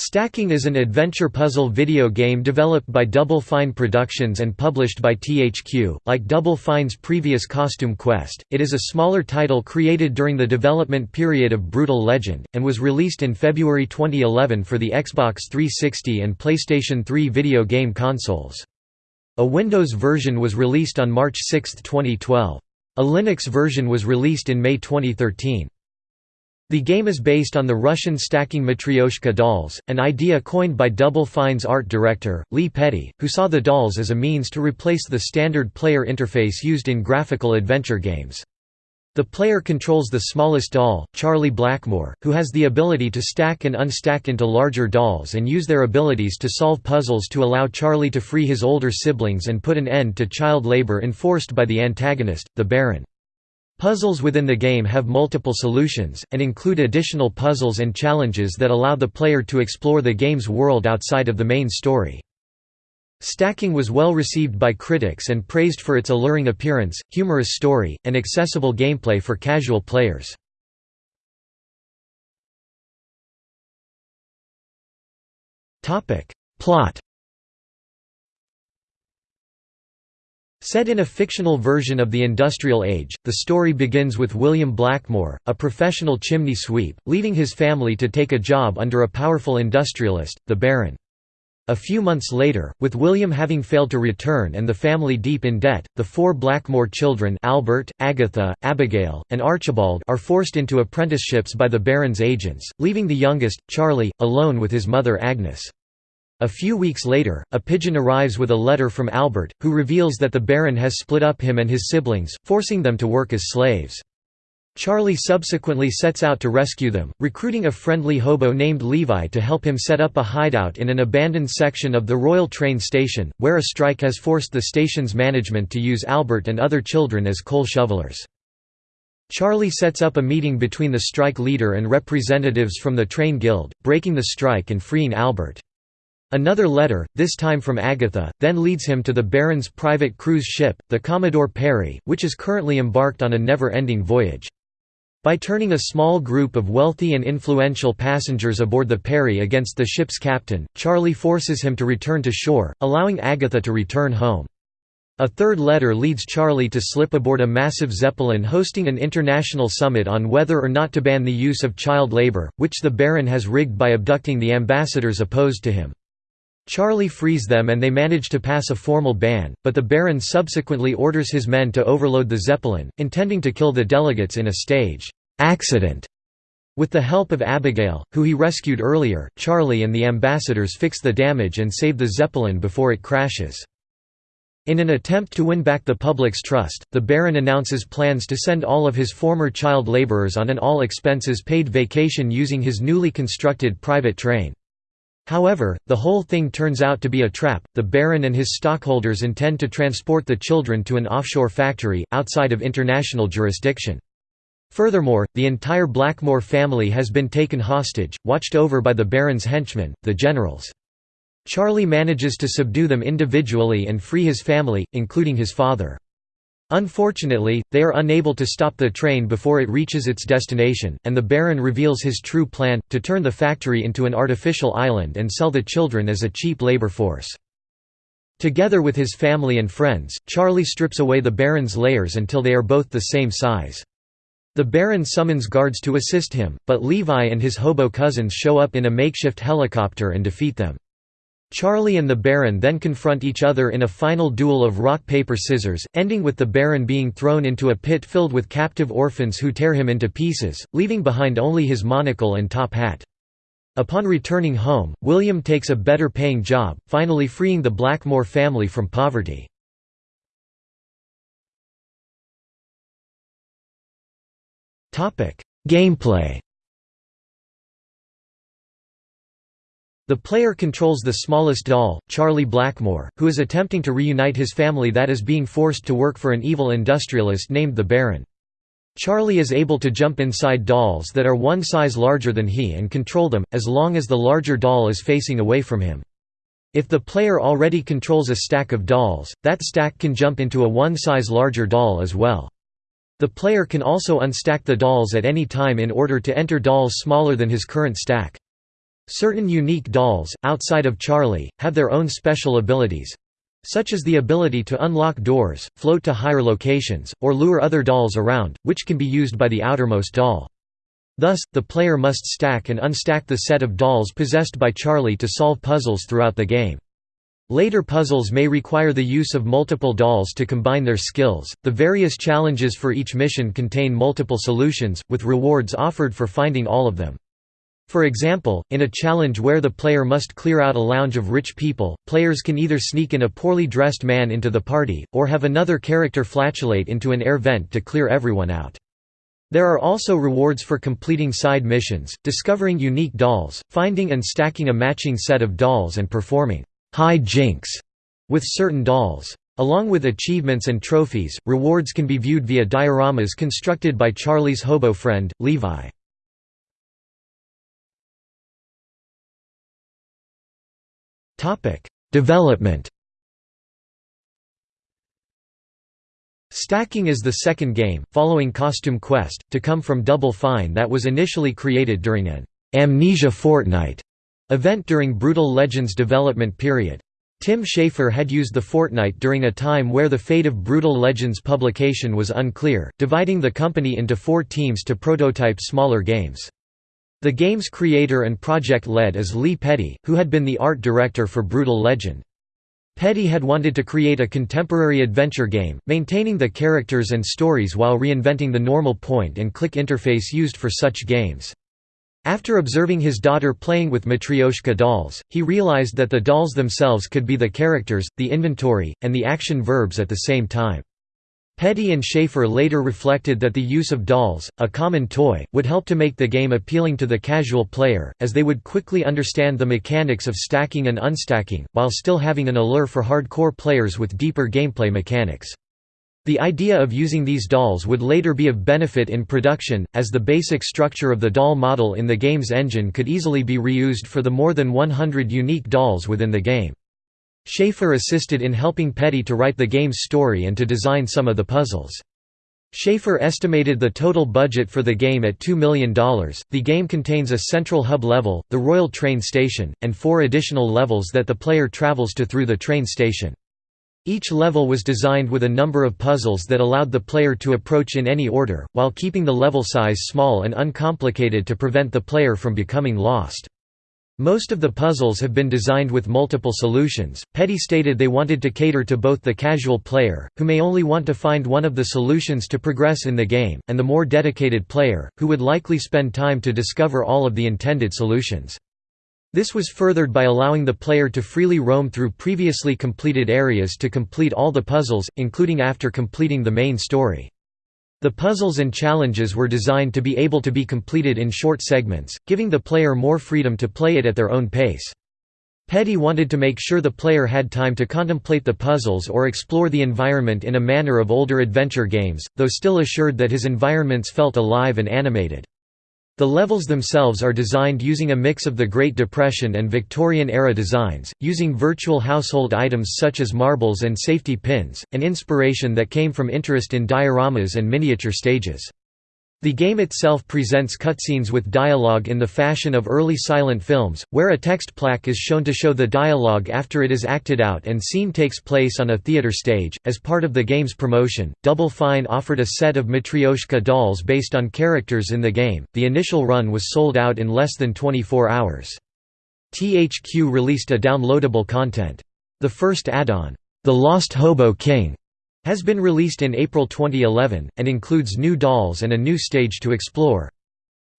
Stacking is an adventure puzzle video game developed by Double Fine Productions and published by THQ. Like Double Fine's previous Costume Quest, it is a smaller title created during the development period of Brutal Legend, and was released in February 2011 for the Xbox 360 and PlayStation 3 video game consoles. A Windows version was released on March 6, 2012. A Linux version was released in May 2013. The game is based on the Russian stacking Matryoshka dolls, an idea coined by Double Fine's art director, Lee Petty, who saw the dolls as a means to replace the standard player interface used in graphical adventure games. The player controls the smallest doll, Charlie Blackmore, who has the ability to stack and unstack into larger dolls and use their abilities to solve puzzles to allow Charlie to free his older siblings and put an end to child labor enforced by the antagonist, the Baron. Puzzles within the game have multiple solutions, and include additional puzzles and challenges that allow the player to explore the game's world outside of the main story. Stacking was well received by critics and praised for its alluring appearance, humorous story, and accessible gameplay for casual players. Plot Set in a fictional version of the industrial age, the story begins with William Blackmore, a professional chimney sweep, leaving his family to take a job under a powerful industrialist, the Baron. A few months later, with William having failed to return and the family deep in debt, the four Blackmore children Albert, Agatha, Abigail, and Archibald are forced into apprenticeships by the Baron's agents, leaving the youngest, Charlie, alone with his mother Agnes. A few weeks later, a pigeon arrives with a letter from Albert, who reveals that the Baron has split up him and his siblings, forcing them to work as slaves. Charlie subsequently sets out to rescue them, recruiting a friendly hobo named Levi to help him set up a hideout in an abandoned section of the Royal Train Station, where a strike has forced the station's management to use Albert and other children as coal shovelers. Charlie sets up a meeting between the strike leader and representatives from the train guild, breaking the strike and freeing Albert. Another letter, this time from Agatha, then leads him to the Baron's private cruise ship, the Commodore Perry, which is currently embarked on a never-ending voyage. By turning a small group of wealthy and influential passengers aboard the Perry against the ship's captain, Charlie forces him to return to shore, allowing Agatha to return home. A third letter leads Charlie to slip aboard a massive Zeppelin hosting an international summit on whether or not to ban the use of child labor, which the Baron has rigged by abducting the ambassadors opposed to him. Charlie frees them and they manage to pass a formal ban, but the Baron subsequently orders his men to overload the Zeppelin, intending to kill the delegates in a stage accident. With the help of Abigail, who he rescued earlier, Charlie and the ambassadors fix the damage and save the Zeppelin before it crashes. In an attempt to win back the public's trust, the Baron announces plans to send all of his former child laborers on an all-expenses-paid vacation using his newly constructed private train. However, the whole thing turns out to be a trap. The Baron and his stockholders intend to transport the children to an offshore factory, outside of international jurisdiction. Furthermore, the entire Blackmore family has been taken hostage, watched over by the Baron's henchmen, the generals. Charlie manages to subdue them individually and free his family, including his father. Unfortunately, they are unable to stop the train before it reaches its destination, and the Baron reveals his true plan, to turn the factory into an artificial island and sell the children as a cheap labor force. Together with his family and friends, Charlie strips away the Baron's layers until they are both the same size. The Baron summons guards to assist him, but Levi and his hobo cousins show up in a makeshift helicopter and defeat them. Charlie and the Baron then confront each other in a final duel of rock-paper-scissors, ending with the Baron being thrown into a pit filled with captive orphans who tear him into pieces, leaving behind only his monocle and top hat. Upon returning home, William takes a better-paying job, finally freeing the Blackmore family from poverty. Gameplay The player controls the smallest doll, Charlie Blackmore, who is attempting to reunite his family that is being forced to work for an evil industrialist named the Baron. Charlie is able to jump inside dolls that are one size larger than he and control them, as long as the larger doll is facing away from him. If the player already controls a stack of dolls, that stack can jump into a one size larger doll as well. The player can also unstack the dolls at any time in order to enter dolls smaller than his current stack. Certain unique dolls, outside of Charlie, have their own special abilities, such as the ability to unlock doors, float to higher locations, or lure other dolls around, which can be used by the outermost doll. Thus, the player must stack and unstack the set of dolls possessed by Charlie to solve puzzles throughout the game. Later puzzles may require the use of multiple dolls to combine their skills. The various challenges for each mission contain multiple solutions, with rewards offered for finding all of them. For example, in a challenge where the player must clear out a lounge of rich people, players can either sneak in a poorly dressed man into the party, or have another character flatulate into an air vent to clear everyone out. There are also rewards for completing side missions, discovering unique dolls, finding and stacking a matching set of dolls and performing high jinks with certain dolls. Along with achievements and trophies, rewards can be viewed via dioramas constructed by Charlie's hobo friend, Levi. Development Stacking is the second game, following Costume Quest, to come from Double Fine that was initially created during an «Amnesia Fortnight» event during Brutal Legends development period. Tim Schafer had used the fortnight during a time where the fate of Brutal Legends publication was unclear, dividing the company into four teams to prototype smaller games. The game's creator and project lead is Lee Petty, who had been the art director for Brutal Legend. Petty had wanted to create a contemporary adventure game, maintaining the characters and stories while reinventing the normal point-and-click interface used for such games. After observing his daughter playing with Matryoshka dolls, he realized that the dolls themselves could be the characters, the inventory, and the action verbs at the same time. Petty and Schafer later reflected that the use of dolls, a common toy, would help to make the game appealing to the casual player, as they would quickly understand the mechanics of stacking and unstacking, while still having an allure for hardcore players with deeper gameplay mechanics. The idea of using these dolls would later be of benefit in production, as the basic structure of the doll model in the game's engine could easily be reused for the more than 100 unique dolls within the game. Schafer assisted in helping Petty to write the game's story and to design some of the puzzles. Schafer estimated the total budget for the game at $2 million. The game contains a central hub level, the Royal Train Station, and four additional levels that the player travels to through the train station. Each level was designed with a number of puzzles that allowed the player to approach in any order, while keeping the level size small and uncomplicated to prevent the player from becoming lost. Most of the puzzles have been designed with multiple solutions. Petty stated they wanted to cater to both the casual player, who may only want to find one of the solutions to progress in the game, and the more dedicated player, who would likely spend time to discover all of the intended solutions. This was furthered by allowing the player to freely roam through previously completed areas to complete all the puzzles, including after completing the main story. The puzzles and challenges were designed to be able to be completed in short segments, giving the player more freedom to play it at their own pace. Petty wanted to make sure the player had time to contemplate the puzzles or explore the environment in a manner of older adventure games, though still assured that his environments felt alive and animated. The levels themselves are designed using a mix of the Great Depression and Victorian-era designs, using virtual household items such as marbles and safety pins, an inspiration that came from interest in dioramas and miniature stages. The game itself presents cutscenes with dialogue in the fashion of early silent films, where a text plaque is shown to show the dialogue after it is acted out and scene takes place on a theater stage. As part of the game's promotion, Double Fine offered a set of Matryoshka dolls based on characters in the game. The initial run was sold out in less than 24 hours. THQ released a downloadable content. The first add-on, The Lost Hobo King, has been released in April 2011, and includes new dolls and a new stage to explore.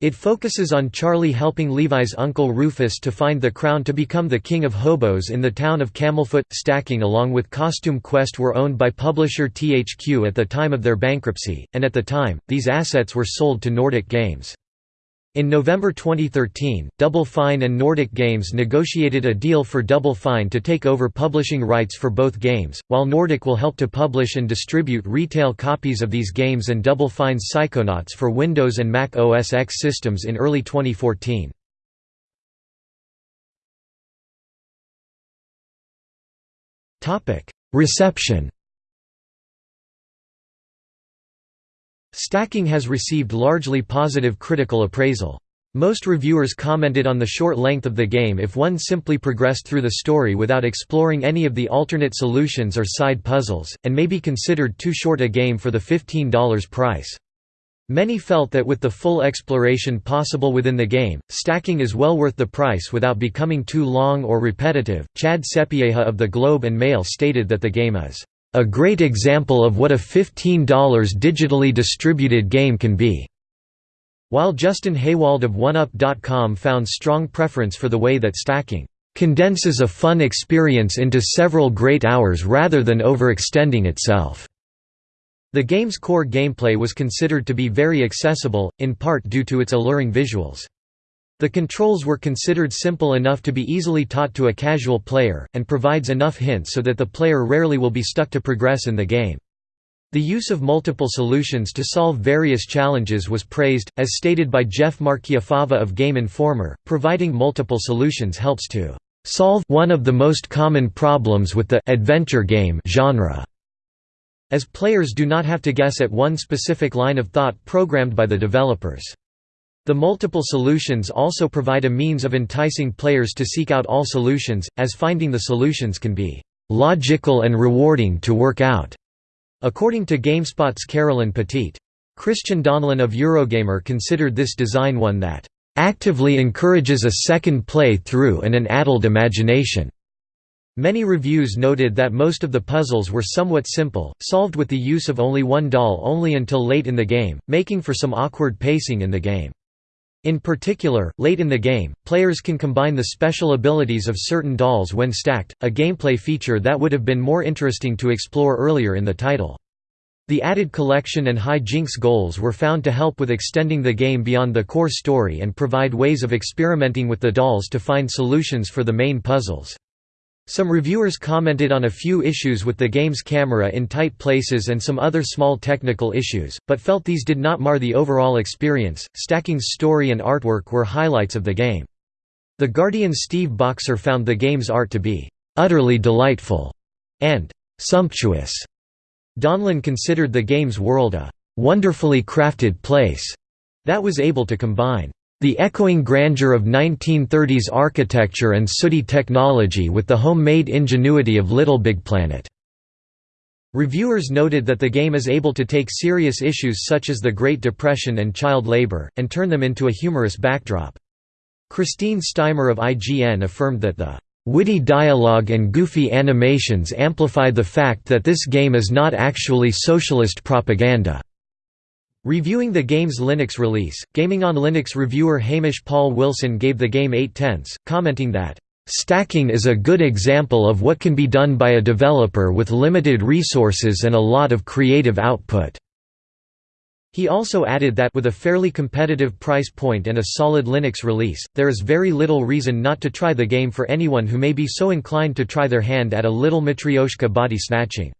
It focuses on Charlie helping Levi's uncle Rufus to find the crown to become the king of hobos in the town of Camelfoot. Stacking along with Costume Quest were owned by publisher THQ at the time of their bankruptcy, and at the time, these assets were sold to Nordic Games. In November 2013, Double Fine and Nordic Games negotiated a deal for Double Fine to take over publishing rights for both games, while Nordic will help to publish and distribute retail copies of these games and Double Fine's Psychonauts for Windows and Mac OS X systems in early 2014. Reception Stacking has received largely positive critical appraisal. Most reviewers commented on the short length of the game if one simply progressed through the story without exploring any of the alternate solutions or side puzzles, and may be considered too short a game for the $15 price. Many felt that with the full exploration possible within the game, stacking is well worth the price without becoming too long or repetitive. Chad Sapieha of the Globe and Mail stated that the game is a great example of what a $15 digitally distributed game can be. While Justin Haywald of OneUp.com found strong preference for the way that stacking condenses a fun experience into several great hours rather than overextending itself. The game's core gameplay was considered to be very accessible, in part due to its alluring visuals. The controls were considered simple enough to be easily taught to a casual player, and provides enough hints so that the player rarely will be stuck to progress in the game. The use of multiple solutions to solve various challenges was praised, as stated by Jeff Marchiafava of Game Informer, providing multiple solutions helps to solve one of the most common problems with the adventure game genre, as players do not have to guess at one specific line of thought programmed by the developers. The multiple solutions also provide a means of enticing players to seek out all solutions, as finding the solutions can be logical and rewarding to work out. According to GameSpot's Carolyn Petit. Christian Donlan of Eurogamer considered this design one that actively encourages a second play through and an addled imagination. Many reviews noted that most of the puzzles were somewhat simple, solved with the use of only one doll only until late in the game, making for some awkward pacing in the game. In particular, late in the game, players can combine the special abilities of certain dolls when stacked, a gameplay feature that would have been more interesting to explore earlier in the title. The added collection and high jinx goals were found to help with extending the game beyond the core story and provide ways of experimenting with the dolls to find solutions for the main puzzles. Some reviewers commented on a few issues with the game's camera in tight places and some other small technical issues, but felt these did not mar the overall experience. Stacking's story and artwork were highlights of the game. The Guardian Steve Boxer found the game's art to be utterly delightful and sumptuous. Donlan considered the game's world a wonderfully crafted place that was able to combine the echoing grandeur of 1930s architecture and sooty technology with the homemade ingenuity of Little Big Planet. Reviewers noted that the game is able to take serious issues such as the Great Depression and child labor, and turn them into a humorous backdrop. Christine Steimer of IGN affirmed that the witty dialogue and goofy animations amplify the fact that this game is not actually socialist propaganda. Reviewing the game's Linux release, Gaming on Linux reviewer Hamish Paul Wilson gave the game 8 tenths, commenting that, "...stacking is a good example of what can be done by a developer with limited resources and a lot of creative output." He also added that with a fairly competitive price point and a solid Linux release, there is very little reason not to try the game for anyone who may be so inclined to try their hand at a little Matryoshka body snatching.